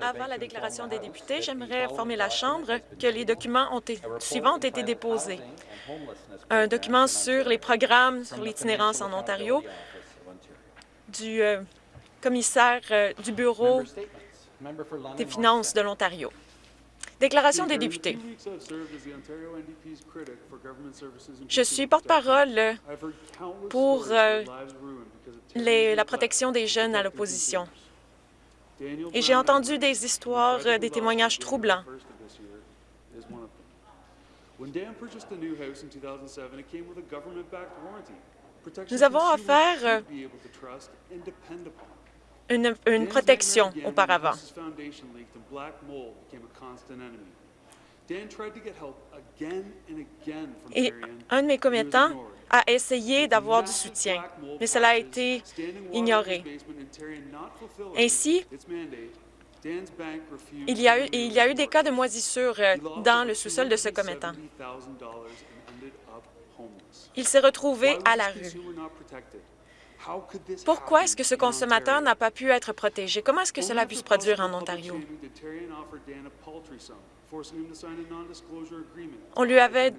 Avant la déclaration des députés, j'aimerais informer la Chambre que les documents ont suivants ont été déposés. Un document sur les programmes sur l'itinérance en Ontario du euh, commissaire euh, du Bureau des finances de l'Ontario. Déclaration des députés. Je suis porte-parole pour euh, la protection des jeunes à l'opposition. Et j'ai entendu des histoires, euh, des témoignages troublants. Nous avons affaire euh, une, une protection auparavant. Et un de mes commettants a essayé d'avoir du soutien, mais cela a été ignoré. Ainsi, il y, a eu, il y a eu des cas de moisissure euh, dans le sous-sol de ce commettant. Il s'est retrouvé à la rue. Pourquoi est-ce que ce consommateur n'a pas pu être protégé? Comment est-ce que cela a pu se produire en Ontario? On lui avait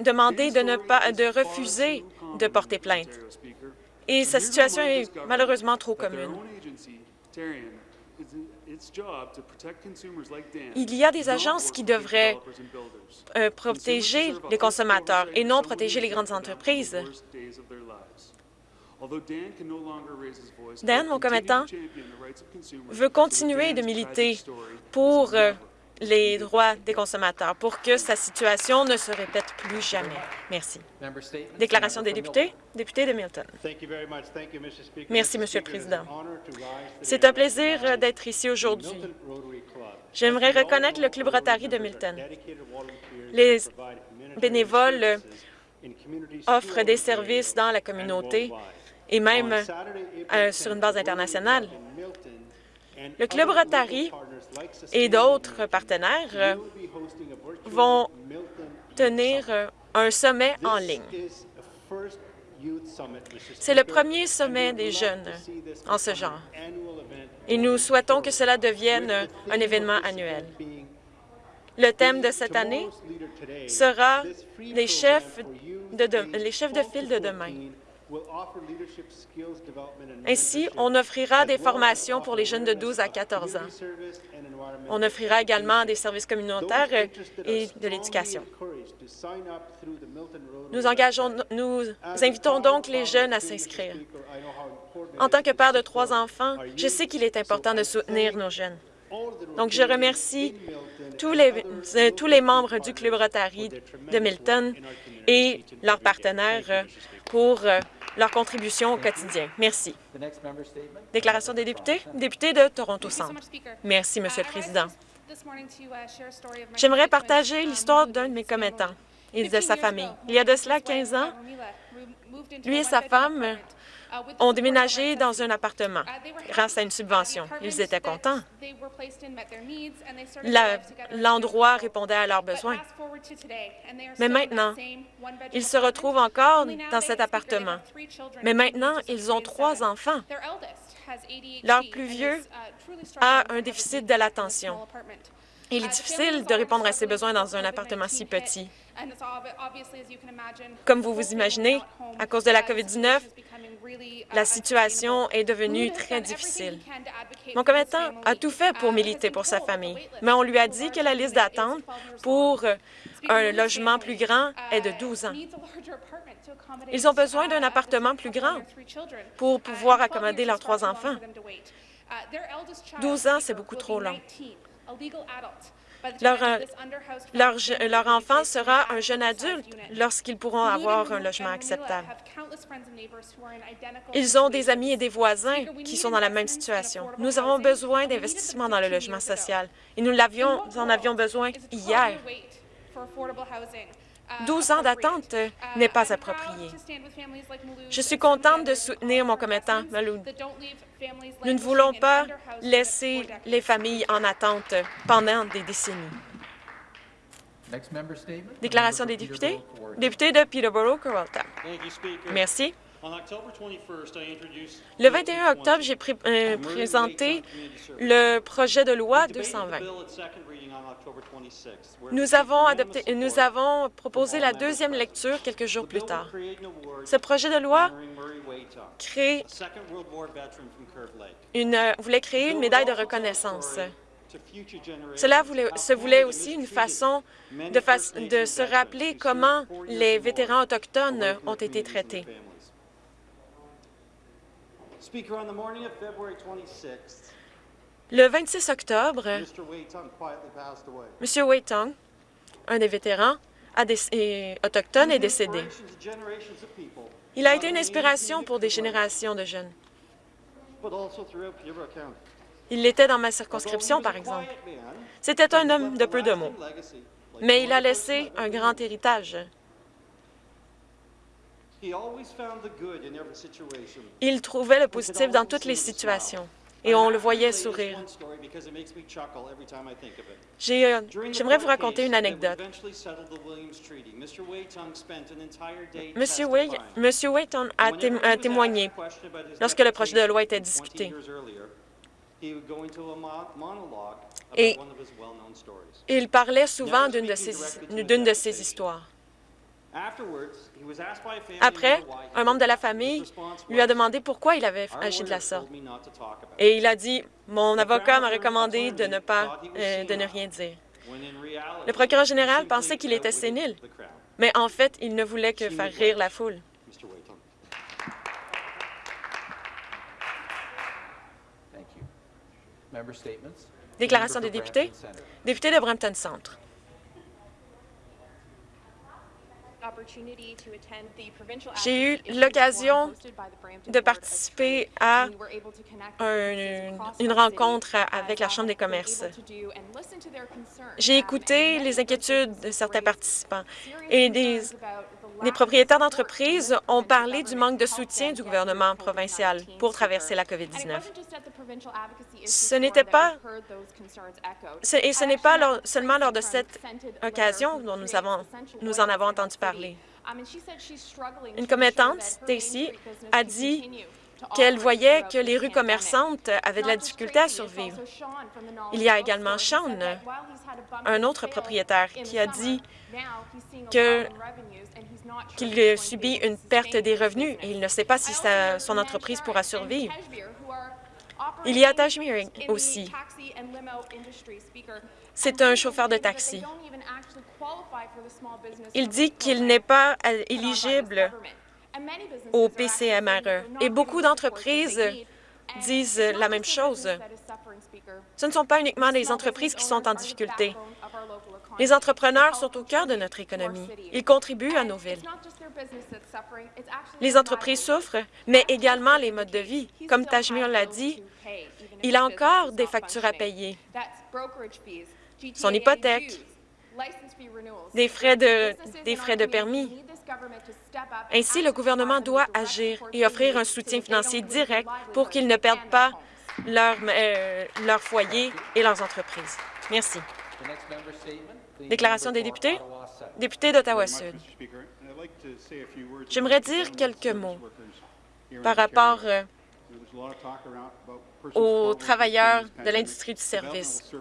demandé de, ne pas, de refuser de porter plainte. Et sa situation est malheureusement trop commune. Il y a des agences qui devraient euh, protéger les consommateurs et non protéger les grandes entreprises. Dan, mon commettant, veut continuer de militer pour euh, les droits des consommateurs pour que sa situation ne se répète plus jamais. Merci. Déclaration des députés. Député de Milton. Merci, Monsieur le Président. C'est un plaisir d'être ici aujourd'hui. J'aimerais reconnaître le Club Rotary de Milton. Les bénévoles offrent des services dans la communauté et même euh, sur une base internationale. Le Club Rotary et d'autres partenaires vont tenir euh, un sommet en ligne. C'est le premier sommet des jeunes en ce genre et nous souhaitons que cela devienne un événement annuel. Le thème de cette année sera les chefs de, les chefs de file de demain. Ainsi, on offrira des formations pour les jeunes de 12 à 14 ans. On offrira également des services communautaires et de l'éducation. Nous engageons, nous invitons donc les jeunes à s'inscrire. En tant que père de trois enfants, je sais qu'il est important de soutenir nos jeunes. Donc, je remercie tous les, euh, tous les membres du Club Rotary de Milton et leurs partenaires pour euh, leur contribution au quotidien. Merci. Déclaration des députés? Député de Toronto Centre. Merci, Monsieur le Président. J'aimerais partager l'histoire d'un de mes commettants et de sa famille. Il y a de cela 15 ans, lui et sa femme ont déménagé dans un appartement grâce à une subvention. Ils étaient contents. L'endroit répondait à leurs besoins. Mais maintenant, ils se retrouvent encore dans cet appartement. Mais maintenant, ils ont trois enfants. Leur plus vieux a un déficit de l'attention. Il est difficile de répondre à ses besoins dans un appartement si petit. Comme vous vous imaginez, à cause de la COVID-19, la situation est devenue très difficile. Mon commettant a tout fait pour militer pour sa famille, mais on lui a dit que la liste d'attente pour un logement plus grand est de 12 ans. Ils ont besoin d'un appartement plus grand pour pouvoir accommoder leurs trois enfants. 12 ans, c'est beaucoup trop long. Leur, euh, leur, leur, enfant sera un jeune adulte lorsqu'ils pourront avoir un logement acceptable. Ils ont des amis et des voisins qui sont dans la même situation. Nous avons besoin d'investissements dans le logement social et nous, l'avions, en avions besoin hier. 12 ans d'attente n'est pas approprié. Je suis contente de soutenir mon commettant, Maloud. Nous ne voulons pas laisser les familles en attente pendant des décennies. Déclaration des députés. Député de Peterborough-Carrollton. Merci. Le 21 octobre, j'ai euh, présenté le projet de loi 220. Nous avons, adopté, nous avons proposé la deuxième lecture quelques jours plus tard. Ce projet de loi crée une, euh, voulait créer une médaille de reconnaissance. Cela voulait, se voulait aussi une façon de, de se rappeler comment les vétérans autochtones ont été traités. Le 26 octobre, M. Wei Tong, un des vétérans autochtones, est décédé. Il a été une inspiration pour des générations de jeunes. Il l'était dans ma circonscription, par exemple. C'était un homme de peu de mots, mais il a laissé un grand héritage. Il trouvait le positif dans toutes les situations et on le voyait sourire. Euh, j'aimerais vous raconter une anecdote. Monsieur Wayton a, témoigné lorsque le projet de loi était discuté. Et il parlait souvent d'une de ses histoires. Après, un membre de la famille lui a demandé pourquoi il avait agi de la sorte. Et il a dit, mon avocat m'a recommandé de ne, pas, euh, de ne rien dire. Le procureur général pensait qu'il était sénile, mais en fait, il ne voulait que faire rire la foule. Déclaration des députés? Député de Brampton Centre. J'ai eu l'occasion de participer à une rencontre avec la Chambre des commerces. J'ai écouté les inquiétudes de certains participants et des, les propriétaires d'entreprises ont parlé du manque de soutien du gouvernement provincial pour traverser la COVID-19. Ce n'était pas, et ce n'est pas seulement lors de cette occasion dont nous, avons, nous en avons entendu parler. Une commettante, Stacy, a dit qu'elle voyait que les rues commerçantes avaient de la difficulté à survivre. Il y a également Sean, un autre propriétaire, qui a dit qu'il subit une perte des revenus et il ne sait pas si son entreprise pourra survivre. Il y a Tajmir aussi. C'est un chauffeur de taxi. Il dit qu'il n'est pas éligible au PCMRE. Et beaucoup d'entreprises disent la même chose. Ce ne sont pas uniquement les entreprises qui sont en difficulté. Les entrepreneurs sont au cœur de notre économie. Ils contribuent à nos villes. Les entreprises souffrent, mais également les modes de vie. Comme Tajmir l'a dit, il a encore des factures à payer. Son hypothèque, des frais de, des frais de permis. Ainsi, le gouvernement doit agir et offrir un soutien financier direct pour qu'ils ne perdent pas leur, euh, leur foyer et leurs entreprises. Merci. Déclaration des députés. Député d'Ottawa-Sud. J'aimerais dire quelques mots par rapport euh, aux travailleurs de l'industrie du service.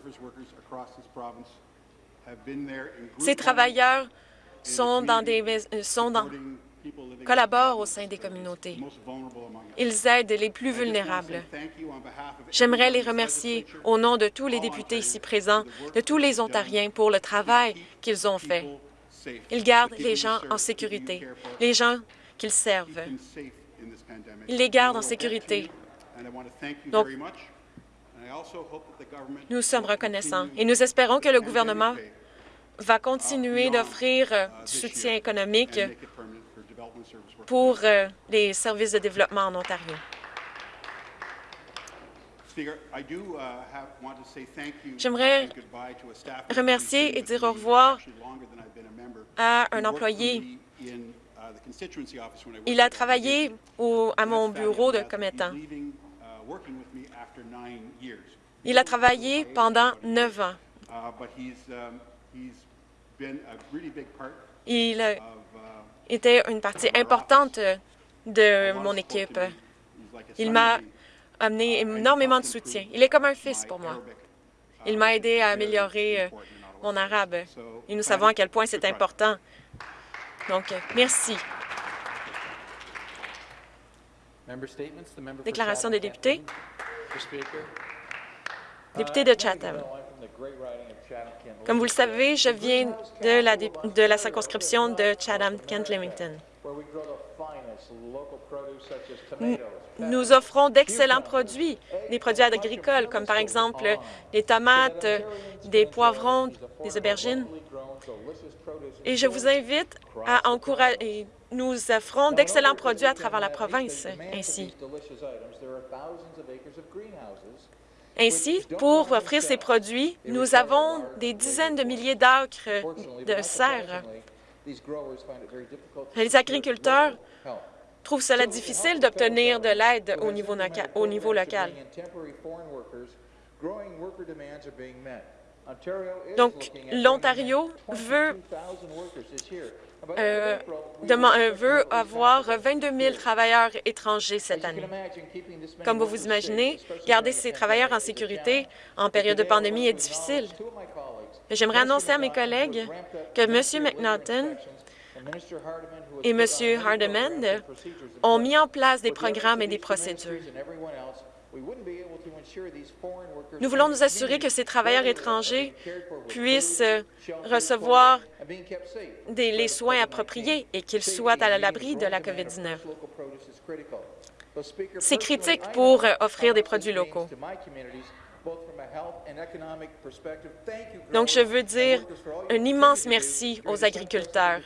Ces travailleurs sont dans des, euh, sont dans, collaborent au sein des communautés. Ils aident les plus vulnérables. J'aimerais les remercier au nom de tous les députés ici présents, de tous les Ontariens pour le travail qu'ils ont fait. Ils gardent les gens en sécurité, les gens qu'ils servent. Ils les gardent en sécurité. Donc, nous sommes reconnaissants et nous espérons que le gouvernement va continuer d'offrir euh, du soutien économique pour euh, les services de développement en Ontario. J'aimerais remercier et dire au revoir à un employé. Il a travaillé à mon bureau de commettant. Il a travaillé pendant neuf ans. Il était une partie importante de mon équipe. Il m'a amené énormément de soutien. Il est comme un fils pour moi. Il m'a aidé à améliorer euh, mon arabe. Et nous savons à quel point c'est important. Donc, merci. Déclaration des députés. Député de Chatham. Comme vous le savez, je viens de la, de la circonscription de Chatham-Kent-Limington. Nous offrons d'excellents produits, des produits agricoles, comme par exemple des tomates, des poivrons, des aubergines. Et je vous invite à encourager... Nous offrons d'excellents produits à travers la province ainsi. Ainsi, pour offrir ces produits, nous avons des dizaines de milliers d'acres de serre. Les agriculteurs trouvent cela difficile d'obtenir de l'aide au au niveau local. Donc, l'Ontario veut euh, euh, veut avoir 22 000 travailleurs étrangers cette année. Comme vous vous imaginez, garder ces travailleurs en sécurité en période de pandémie est difficile. J'aimerais annoncer à mes collègues que M. McNaughton et M. Hardeman ont mis en place des programmes et des procédures. Nous voulons nous assurer que ces travailleurs étrangers puissent recevoir les soins appropriés et qu'ils soient à l'abri de la COVID-19. C'est critique pour offrir des produits locaux. Donc, je veux dire un immense merci aux agriculteurs.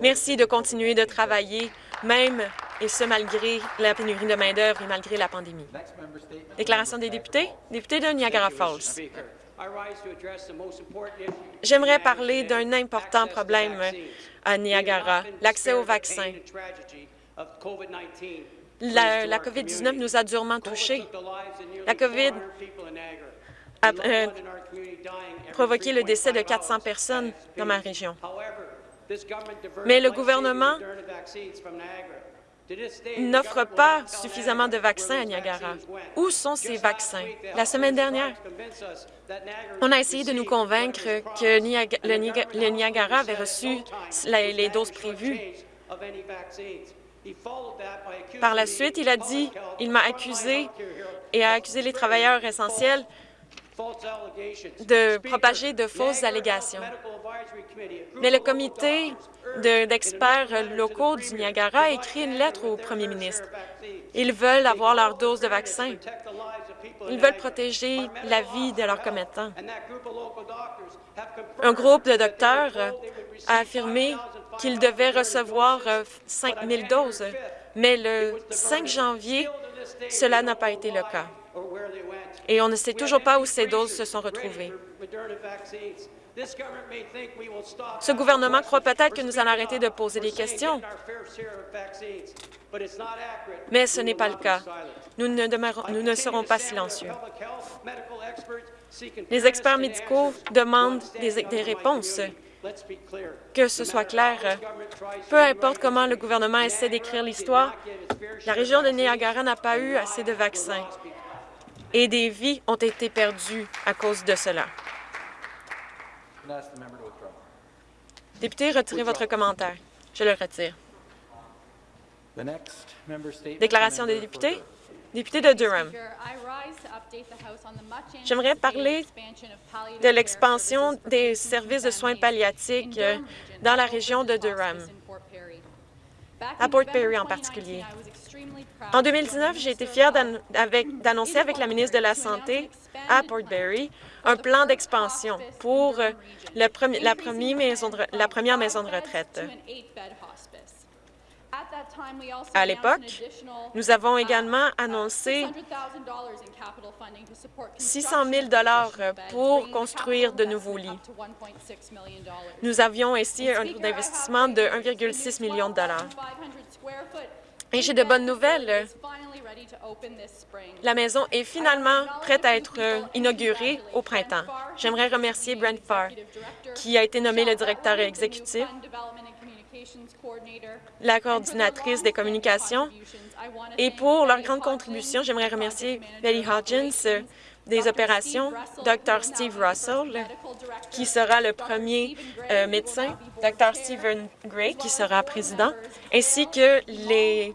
Merci de continuer de travailler, même et ce malgré la pénurie de main-d'œuvre et malgré la pandémie. Déclaration des députés. Député de Niagara Falls. J'aimerais parler d'un important problème à Niagara, l'accès aux vaccins. La, la COVID-19 nous a durement touchés. La COVID a euh, provoqué le décès de 400 personnes dans ma région. Mais le gouvernement n'offre pas suffisamment de vaccins à Niagara. Où sont ces vaccins? La semaine dernière, on a essayé de nous convaincre que le Niagara avait reçu les doses prévues. Par la suite, il a dit, il m'a accusé et a accusé les travailleurs essentiels de propager de fausses allégations. Mais le comité d'experts locaux du Niagara a écrit une lettre au premier ministre. Ils veulent avoir leur dose de vaccin. Ils veulent protéger la vie de leurs commettants. Un groupe de docteurs a affirmé qu'ils devaient recevoir 5 000 doses, mais le 5 janvier, cela n'a pas été le cas et on ne sait toujours pas où ces doses se sont retrouvées. Ce gouvernement croit peut-être que nous allons arrêter de poser des questions, mais ce n'est pas le cas. Nous ne, serons pas silencieux. Les experts médicaux demandent des réponses. Que ce soit clair, peu importe comment le gouvernement essaie d'écrire l'histoire, la région de Niagara n'a pas eu assez de vaccins et des vies ont été perdues à cause de cela. Député, retirez votre commentaire. Je le retire. Déclaration des députés. Député de Durham. J'aimerais parler de l'expansion des services de soins palliatifs dans la région de Durham à Port Perry en particulier. En 2019, j'ai été fière d'annoncer avec la ministre de la Santé à Port Perry un plan d'expansion pour la, première maison de retraite. À l'époque, nous avons également annoncé 600 000 pour construire de nouveaux lits. Nous avions ainsi un taux d'investissement de 1,6 million de dollars. Et j'ai de bonnes nouvelles. La maison est finalement prête à être inaugurée au printemps. J'aimerais remercier Brent Farr, qui a été nommé le directeur exécutif la coordinatrice des communications. Et pour leur grande contribution, j'aimerais remercier Betty Hodgins des opérations, Dr. Steve Russell, qui sera le premier euh, médecin, Dr. Stephen Gray, qui sera président, ainsi que les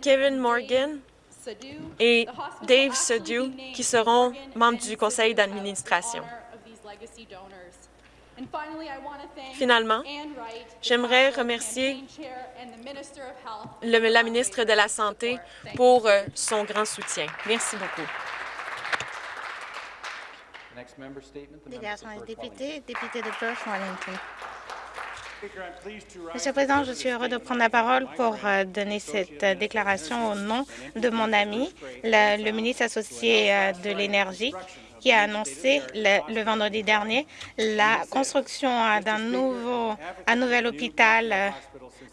Kevin Morgan et Dave Sedu, qui seront membres du conseil d'administration. Finalement, j'aimerais remercier la ministre de la Santé pour euh, son grand soutien. Merci beaucoup. Déclaration des députés, député de Perth, Wellington. Monsieur le Président, je suis heureux de prendre la parole pour euh, donner cette euh, déclaration au nom de mon ami, le ministre associé de l'Énergie, qui a annoncé le, vendredi dernier la construction d'un nouveau, un nouvel hôpital euh,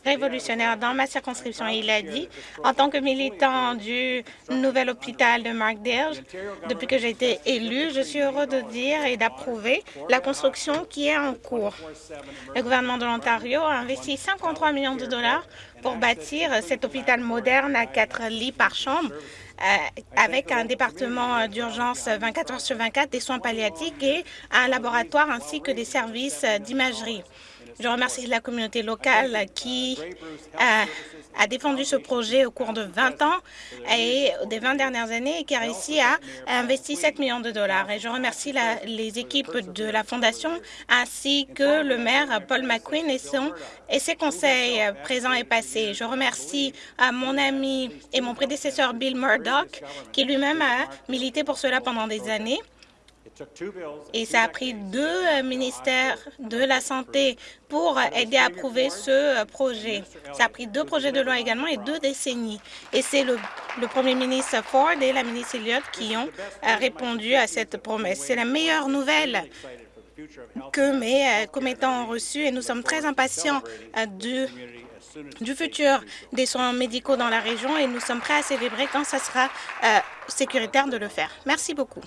révolutionnaire dans ma circonscription. Il a dit, en tant que militant du nouvel hôpital de Markdale, depuis que j'ai été élu, je suis heureux de dire et d'approuver la construction qui est en cours. Le gouvernement de l'Ontario a investi 53 millions de dollars pour bâtir cet hôpital moderne à quatre lits par chambre avec un département d'urgence 24 heures sur 24, des soins palliatifs et un laboratoire ainsi que des services d'imagerie. Je remercie la communauté locale qui a, défendu ce projet au cours de 20 ans et des 20 dernières années et qui a réussi à investir 7 millions de dollars. Et je remercie la, les équipes de la Fondation ainsi que le maire Paul McQueen et, son, et ses conseils présents et passés. Je remercie à mon ami et mon prédécesseur Bill Murdoch qui lui-même a milité pour cela pendant des années. Et ça a pris deux euh, ministères de la Santé pour aider à approuver ce euh, projet. Ça a pris deux projets de loi également et deux décennies. Et c'est le, premier ministre Ford et la ministre Elliott qui ont euh, répondu à cette promesse. C'est la meilleure nouvelle que mes commettants ont reçue et nous sommes très impatients de du futur des soins médicaux dans la région et nous sommes prêts à célébrer quand ce sera euh, sécuritaire de le faire. Merci beaucoup.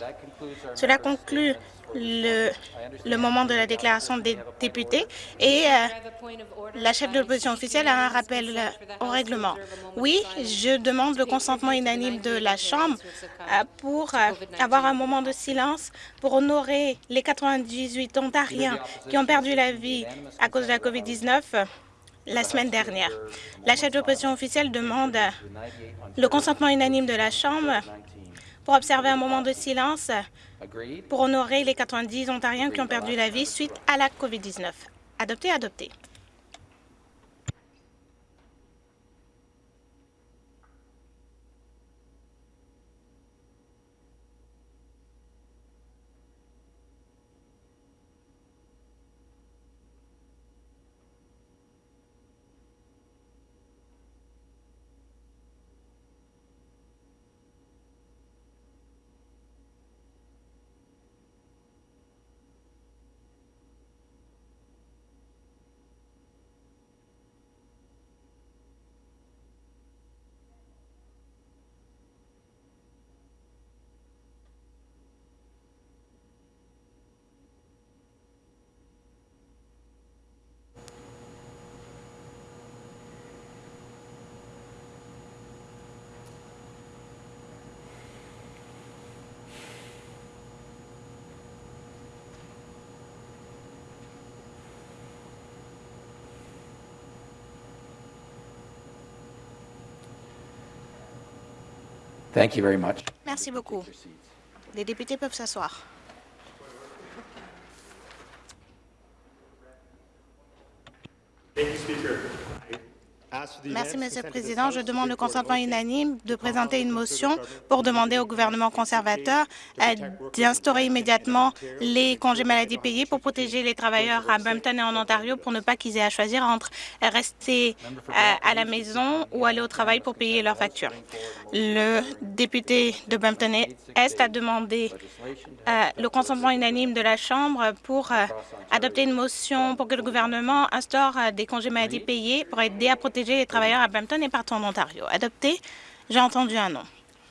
Cela conclut le, moment de la déclaration des députés et euh, la chef de l'opposition officielle a un rappel au règlement. Oui, je demande le consentement unanime de la Chambre euh, pour avoir un moment de silence pour honorer les 98 Ontariens qui ont perdu la vie à cause de la COVID-19 la semaine dernière. La chef d'opposition officielle demande le consentement unanime de la Chambre pour observer un moment de silence pour honorer les 90 Ontariens qui ont perdu la vie suite à la COVID-19. Adopté, adopté. Thank you very much. Merci beaucoup. Les députés peuvent s'asseoir. Thank you, Speaker. Merci, Monsieur le Président. Je demande le consentement unanime de présenter une motion pour demander au gouvernement conservateur euh, d'instaurer immédiatement les congés maladie payés pour protéger les travailleurs à Brampton et en Ontario pour ne pas qu'ils aient à choisir entre rester euh, à la maison ou aller au travail pour payer leurs factures. Le député de Brampton Est a demandé euh, le consentement unanime de la Chambre pour adopter une motion pour que le gouvernement instaure des congés maladie payés pour aider à protéger les travailleurs à Brampton et partout en Ontario. Adopté, j'ai entendu un non.